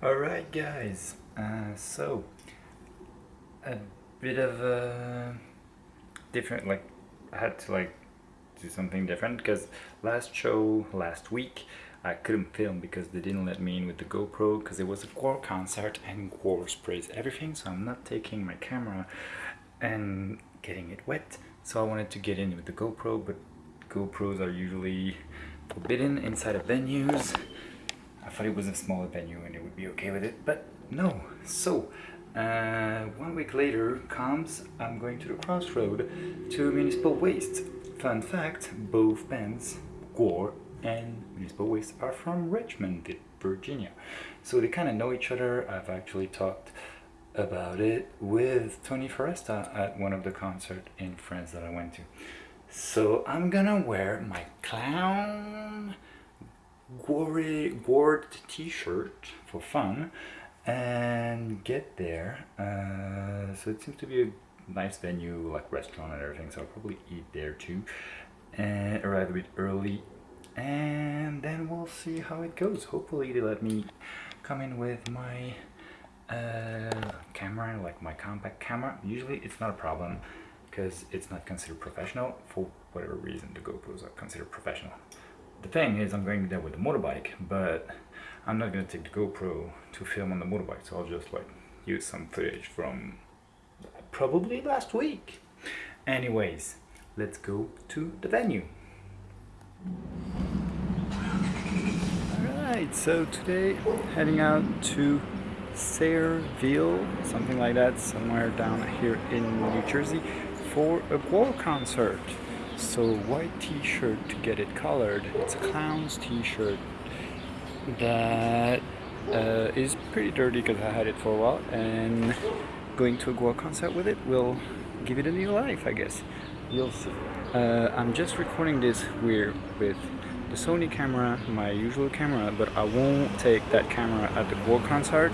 Alright guys, uh, so a bit of a different, like I had to like do something different because last show, last week, I couldn't film because they didn't let me in with the GoPro because it was a Gwar concert and Gwar sprays everything so I'm not taking my camera and getting it wet. So I wanted to get in with the GoPro but GoPros are usually forbidden inside of venues thought it was a smaller venue and it would be okay with it, but no. So, uh, one week later comes, I'm going to the crossroad to Municipal Waste. Fun fact, both bands, Gwar and Municipal Waste, are from Richmond, Virginia. So they kind of know each other. I've actually talked about it with Tony Foresta at one of the concerts in France that I went to. So I'm gonna wear my clown Gwar t-shirt for fun and get there. Uh, so it seems to be a nice venue, like restaurant and everything, so I'll probably eat there too. And arrive a bit early and then we'll see how it goes. Hopefully they let me come in with my uh, camera, like my compact camera. Usually it's not a problem because it's not considered professional. For whatever reason, the GoPros are considered professional the thing is I'm going there with the motorbike but I'm not going to take the GoPro to film on the motorbike so I'll just like use some footage from probably last week. Anyways let's go to the venue. Alright so today heading out to Sayreville something like that somewhere down here in New Jersey for a Gwar concert so white t-shirt to get it colored. It's a clown's t-shirt that uh, is pretty dirty because I had it for a while and going to a Gwar concert with it will give it a new life I guess. You'll see. Uh, I'm just recording this weird with the Sony camera, my usual camera, but I won't take that camera at the Gwar concert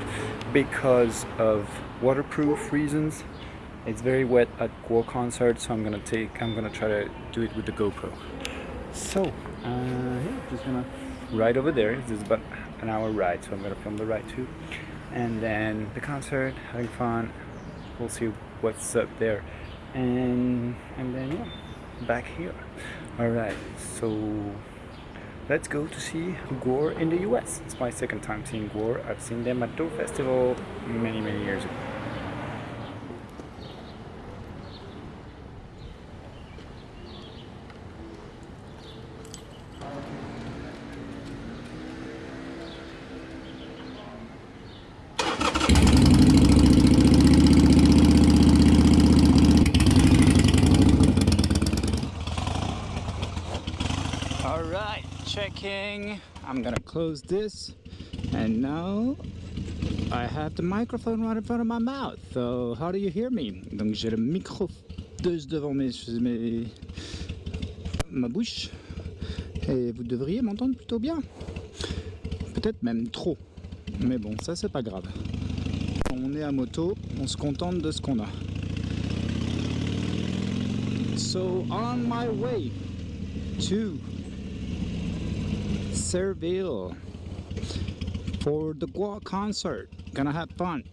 because of waterproof reasons it's very wet at Gwar concert, so I'm gonna take, I'm gonna try to do it with the GoPro. So, uh, yeah, just gonna ride over there. This is about an hour ride, so I'm gonna film the ride too. And then the concert, having fun. We'll see what's up there. And, and then, yeah, back here. Alright, so let's go to see Gwar in the US. It's my second time seeing Gwar. I've seen them at Doe Festival many, many years ago. Checking. I'm gonna close this and now I have the microphone right in front of my mouth. So how do you hear me? Donc j'ai le micro devant mes, ma bouche et vous devriez m'entendre plutôt bien. Peut-être même trop. Mais bon, ça c'est pas grave. On est à moto, on se contente de ce qu'on a. So on my way to Sayreville for the Gwar concert. Gonna have fun.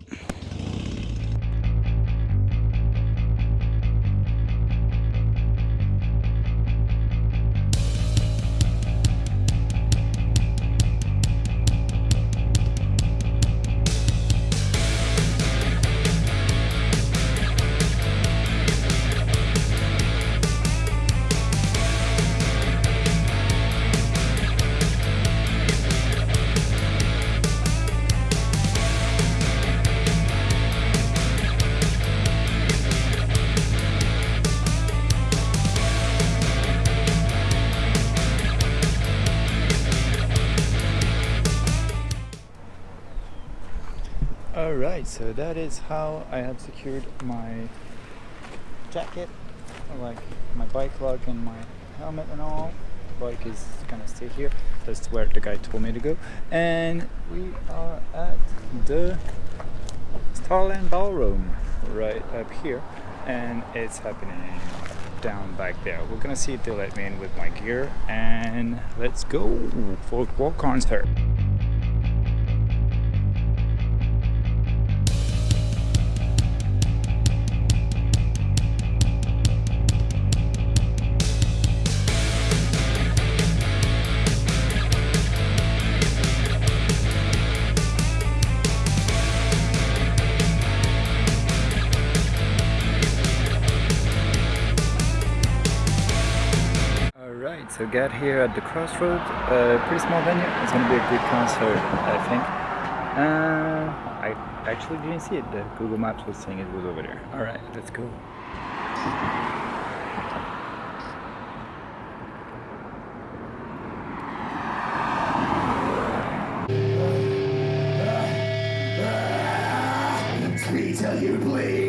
Alright, so that is how I have secured my jacket, like my bike lock and my helmet and all. Bike is gonna stay here, that's where the guy told me to go. And we are at the Starland Ballroom right up here and it's happening down back there. We're gonna see if they let me in with my gear and let's go for a concert. So get here at the crossroads, uh, pretty small venue. It's gonna be a good concert, I think. Uh, I actually didn't see it. The Google Maps was saying it was over there. All right, let's go. Till you bleed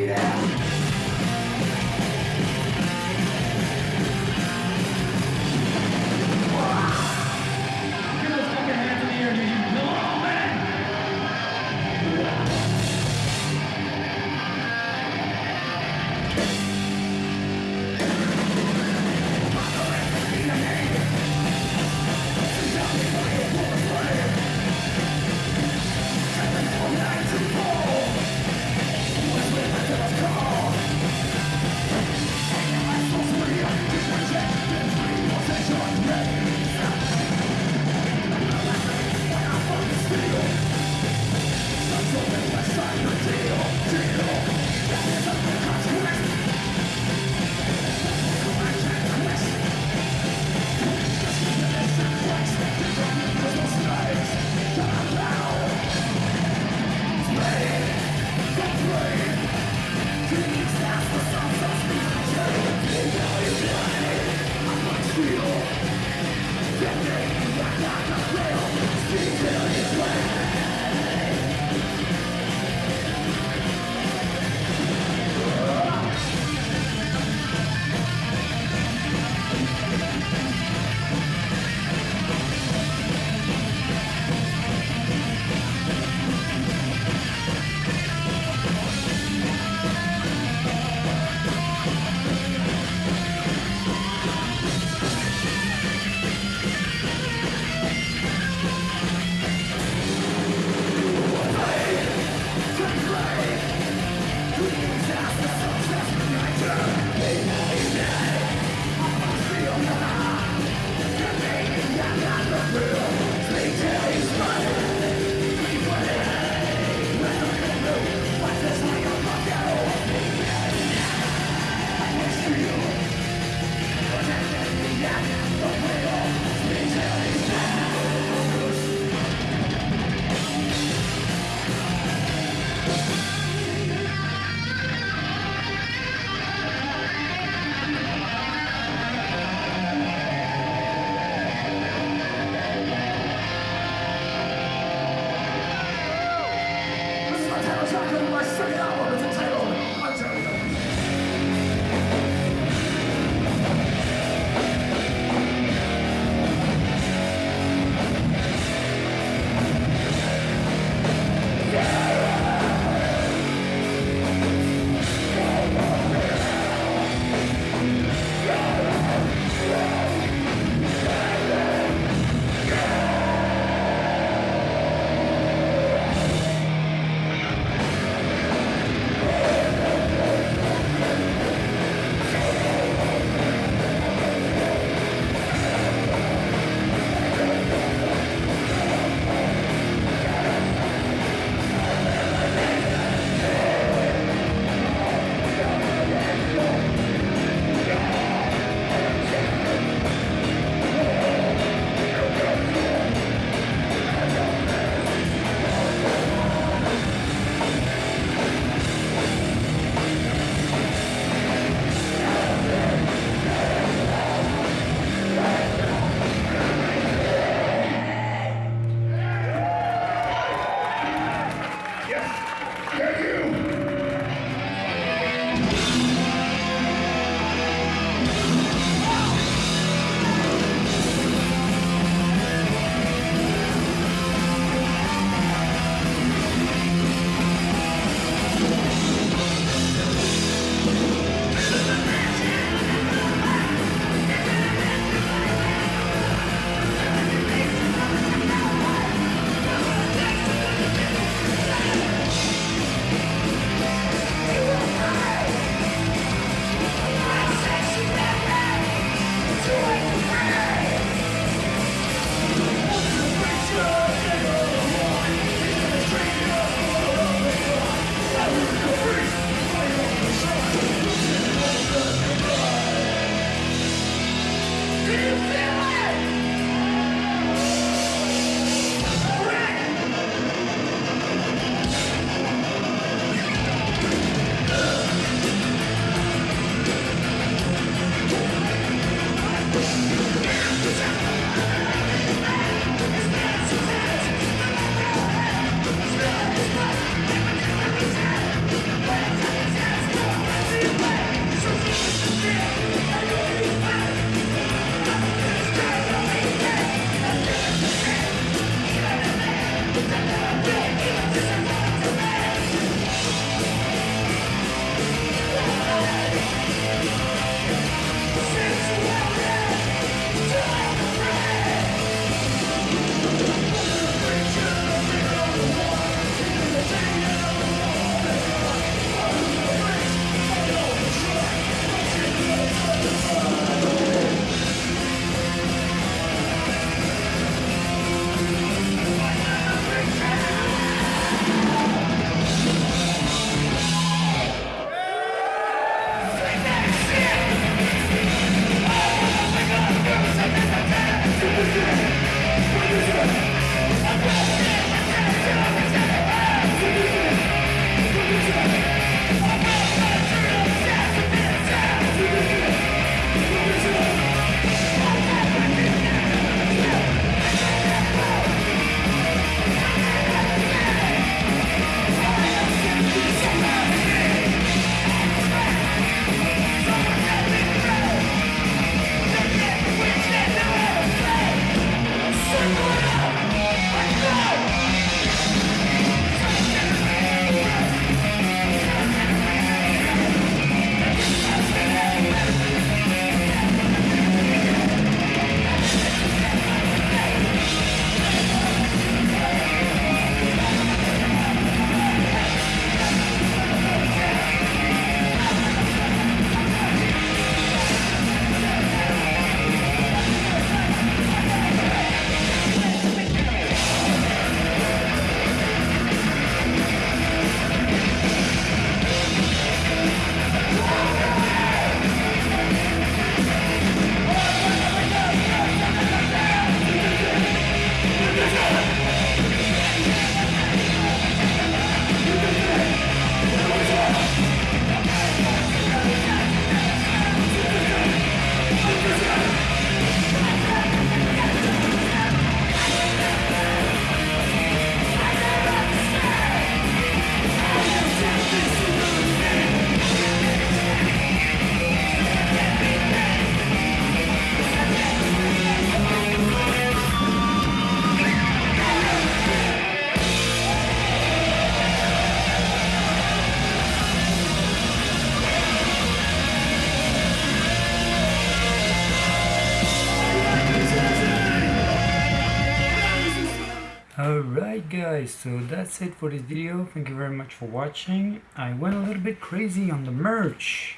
guys, so that's it for this video. Thank you very much for watching. I went a little bit crazy on the merch.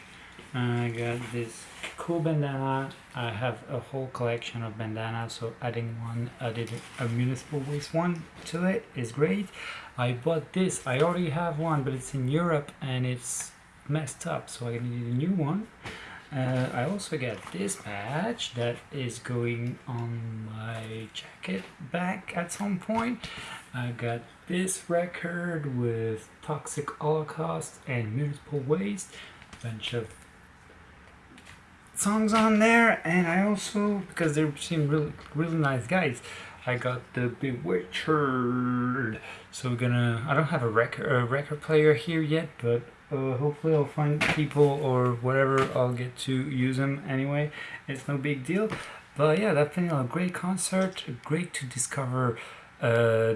I got this cool bandana. I have a whole collection of bandanas, so adding one, added a municipal waste one to it is great. I bought this. I already have one, but it's in Europe and it's messed up, so I need a new one. Uh, I also got this patch that is going on my jacket back at some point. I got this record with Toxic Holocaust and Municipal Waste, bunch of songs on there, and I also because they seem really really nice guys. I got the Bewitcher. So we're gonna. I don't have a record a record player here yet, but uh, hopefully I'll find people or whatever I'll get to use them anyway. It's no big deal. But yeah been a great concert great to discover uh,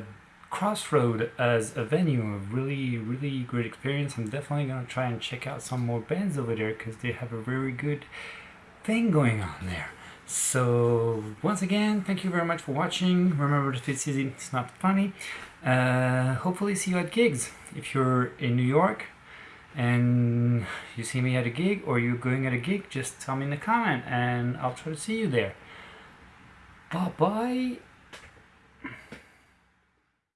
Crossroad as a venue. A really really great experience. I'm definitely gonna try and check out some more bands over there because they have a very good thing going on there. So once again thank you very much for watching. Remember the fifth season it's not funny. Uh, hopefully see you at gigs. If you're in New York and you see me at a gig or you're going at a gig, just tell me in the comment and I'll try to see you there. Bye bye